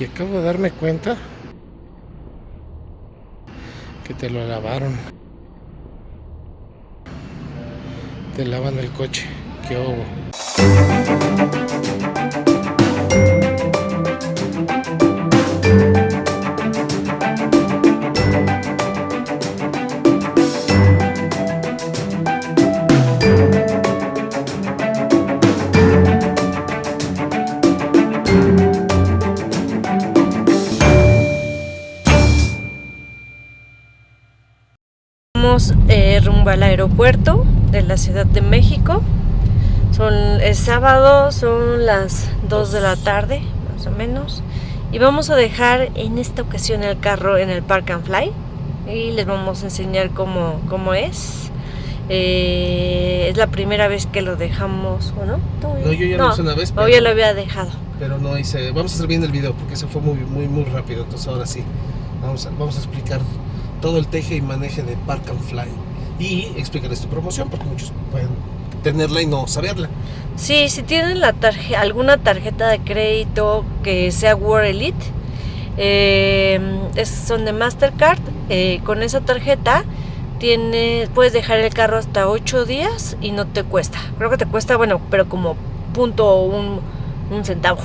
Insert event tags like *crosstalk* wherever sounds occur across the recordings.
Y acabo de darme cuenta que te lo lavaron. Te lavan el coche. ¿Qué hubo? Rumbo al aeropuerto de la Ciudad de México. Son, es sábado, son las 2 de la tarde, más o menos. Y vamos a dejar en esta ocasión el carro en el Park and Fly. Y les vamos a enseñar cómo, cómo es. Eh, es la primera vez que lo dejamos, ¿o no? No, yo ya lo hice una vez, pero- ya lo había dejado. Pero no hice. Vamos a hacer bien el video porque se fue muy, muy, muy rápido. Entonces ahora sí. Vamos a, vamos a explicar todo el teje y maneje de Park and Fly. Y explicarles tu promoción porque muchos pueden tenerla y no saberla. Sí, si tienen la tarje- alguna tarjeta de crédito que sea World Elite, eh, es- son de Mastercard, eh, con esa tarjeta tiene, puedes dejar el carro hasta 8 días y no te cuesta. Creo que te cuesta, bueno, pero como punto un, un centavo.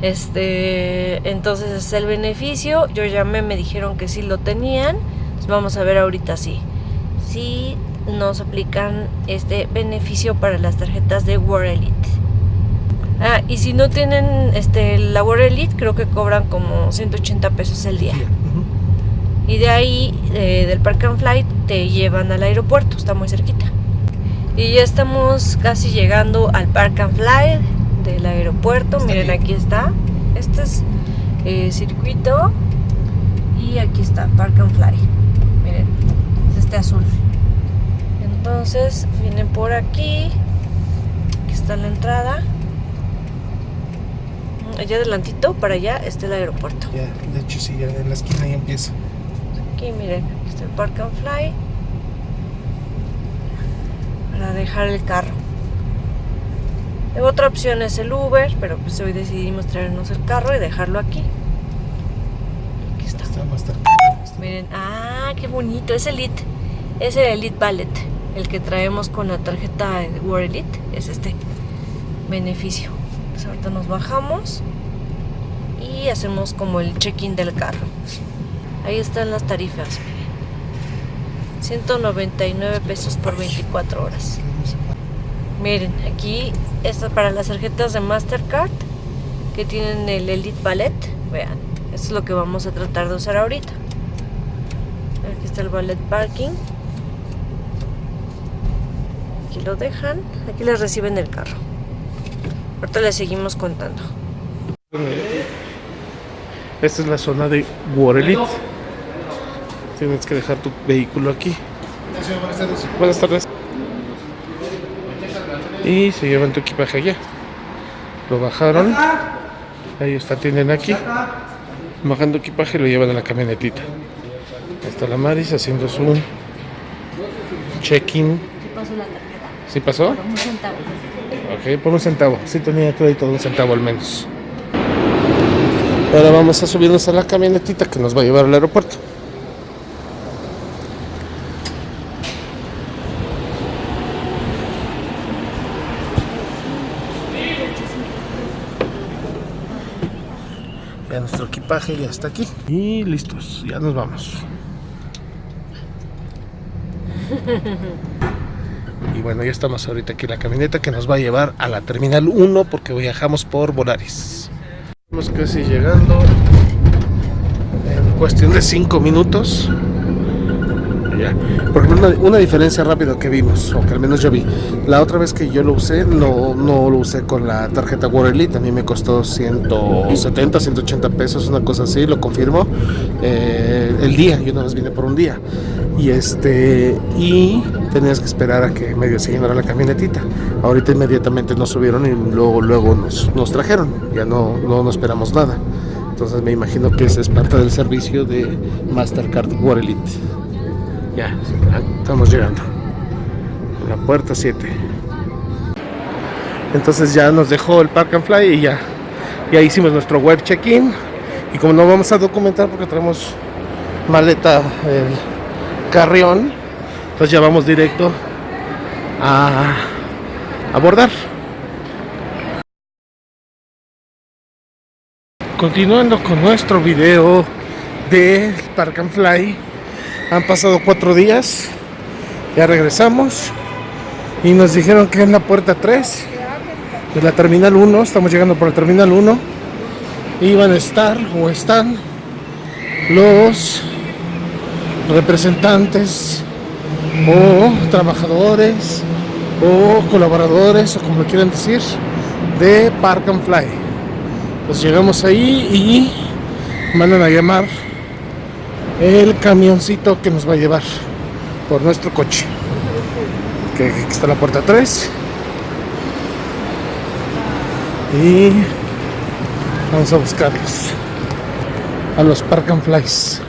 Este, entonces es el beneficio. Yo llamé, me dijeron que sí lo tenían. Vamos a ver ahorita sí. Sí nos aplican este beneficio para las tarjetas de World Elite. Ah, y si no tienen este la World Elite, creo que cobran como 180 pesos el día. Y de ahí, eh, del Park and Flight, te llevan al aeropuerto, está muy cerquita. Y ya estamos casi llegando al Park and Fly del aeropuerto. Está Miren, aquí. aquí está. Este es eh, circuito. Y aquí está, Park and Fly. Este azul. Entonces, vienen por aquí. Aquí está la entrada. Allá adelantito, para allá, está el aeropuerto. Ya, de hecho sí, ya en la esquina ya empieza. Aquí miren, aquí está el Park and Fly para dejar el carro. La otra opción es el Uber, pero pues hoy decidimos traernos el carro y dejarlo aquí. Aquí está. Está más cerca. Miren, ah, qué bonito, es Elite. Es el Elite Ballet, el que traemos con la tarjeta World Elite, es este beneficio. Pues ahorita nos bajamos y hacemos como el check-in del carro. Ahí están las tarifas, miren. 199 pesos por 24 horas. Miren, aquí está para las tarjetas de Mastercard que tienen el Elite Ballet. Vean, esto es lo que vamos a tratar de usar ahorita. Aquí está el Ballet Parking. Aquí lo dejan. Aquí les reciben el carro. Ahorita les seguimos contando. Esta es la zona de Waterlit. Tienes que dejar tu vehículo aquí. Buenas tardes. Y se llevan tu equipaje allá. Lo bajaron. Ellos te atienden aquí. Bajando equipaje lo llevan a la camionetita. Ahí está la Maris haciendo su check-in. ¿Sí pasó? Un centavo. Ok, por un centavo. Sí tenía crédito de un centavo al menos. Ahora vamos a subirnos a la camionetita que nos va a llevar al aeropuerto. Ya nuestro equipaje ya está aquí. Y listos, ya nos vamos. *laughs* Y bueno, ya estamos ahorita aquí en la camioneta que nos va a llevar a la Terminal 1 porque viajamos por Volaris. Estamos casi llegando en cuestión de 5 minutos. Ya. Por una, una diferencia rápida que vimos, o que al menos yo vi. La otra vez que yo lo usé, no, no lo usé con la tarjeta World Elite. A mí me costó 170, 180 pesos, una cosa así, lo confirmo. eh, el día, yo nada más vine por un día. Y este y tenías que esperar a que medio se llenara la camionetita. Ahorita inmediatamente nos subieron y luego, luego nos, nos trajeron. Ya no, no, no esperamos nada. Entonces me imagino que ese es parte del servicio de Mastercard World Elite. Ya, estamos llegando. A la puerta 7. Entonces ya nos dejó el Park and Fly y ya, ya hicimos nuestro web check-in Y como no vamos a documentar porque tenemos maleta el carrión, pues ya vamos directo a abordar. Continuando con nuestro video de Park and Fly, han pasado cuatro días, ya regresamos. Y nos dijeron que en la puerta 3 de la terminal 1, estamos llegando por la terminal 1, iban a estar o están los representantes o trabajadores o colaboradores o como quieran decir de Park and Fly. Pues llegamos ahí y mandan a llamar el camioncito que nos va a llevar por nuestro coche que aquí está la puerta 3 y vamos a buscarlos a los Park and Flies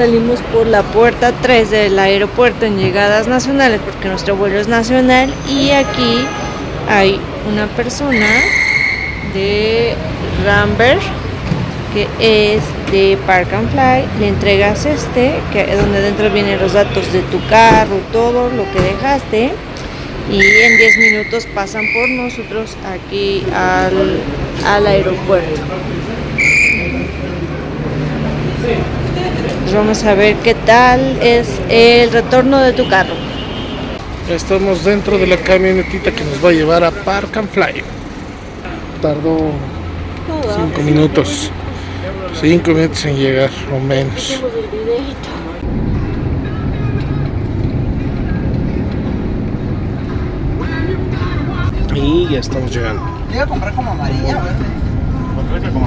Salimos por la puerta 3 del aeropuerto en llegadas nacionales porque nuestro vuelo es nacional y aquí hay una persona de Rambert que es de Park and Fly, le entregas este, que donde dentro vienen los datos de tu carro, todo lo que dejaste y en 10 minutos pasan por nosotros aquí al, al aeropuerto. Pues vamos a ver qué tal es el retorno de tu carro. Estamos dentro de la camionetita que nos va a llevar a Park and Fly. Tardó 5 minutos. 5 minutos en llegar o menos. Y ya estamos llegando. Iba a comprar como amarilla, verde.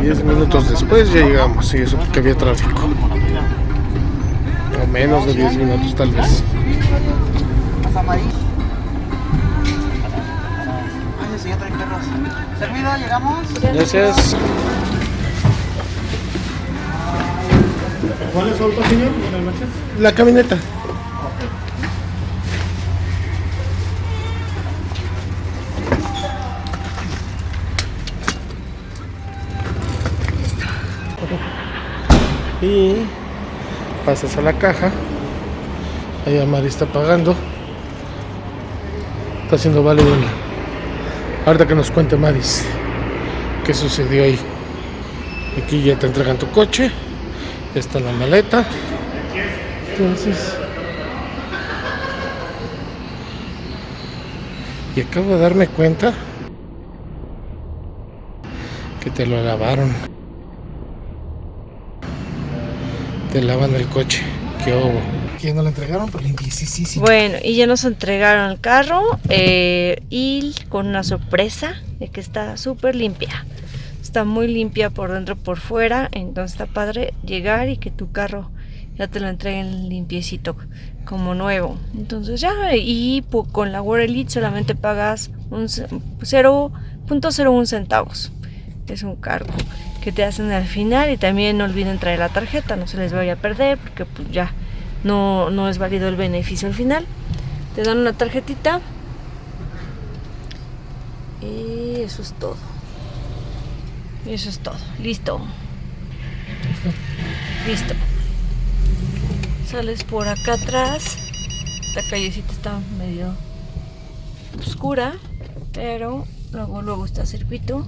10 minutos después ya llegamos y eso porque había tráfico. Menos de 10 minutos tal vez. Servido, llegamos. Gracias. ¿Cuál es su auto, señor? Buenas noches. La camioneta. Y pasas a la caja. Ahí Mari está pagando. Está haciendo válido. Ahorita que nos cuente Maris qué sucedió ahí. Aquí ya te entregan tu coche. Ya está la maleta. Entonces. Y acabo de darme cuenta que te lo lavaron. Te lavan el coche. Qué hubo. Que no lo entregaron, pero limpiecísimo. Bueno, y ya nos entregaron el carro eh, y con una sorpresa de que está súper limpia. Está muy limpia por dentro por fuera, entonces está padre llegar y que tu carro ya te lo entreguen limpiecito como nuevo. Entonces ya, y con la World Elite solamente pagas un ce- 0.01 centavos. Es un cargo que te hacen al final y también no olviden traer la tarjeta, no se les vaya a perder porque pues ya no, no es válido el beneficio al final. Te dan una tarjetita y eso es todo. Eso es todo. Listo. Listo. Sales por acá atrás. Esta callecita está medio oscura, pero luego luego está circuito.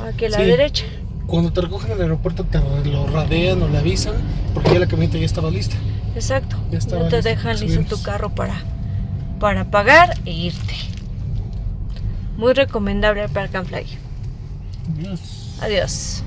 Aquí a la Sí. derecha. Cuando te recogen en el aeropuerto te lo radean o le avisan porque ya la camioneta ya estaba lista. Exacto. Ya estaba Ya te dejan listo tu subirnos. carro para, para pagar e irte. Muy recomendable el Park and Fly. Dios. Adiós.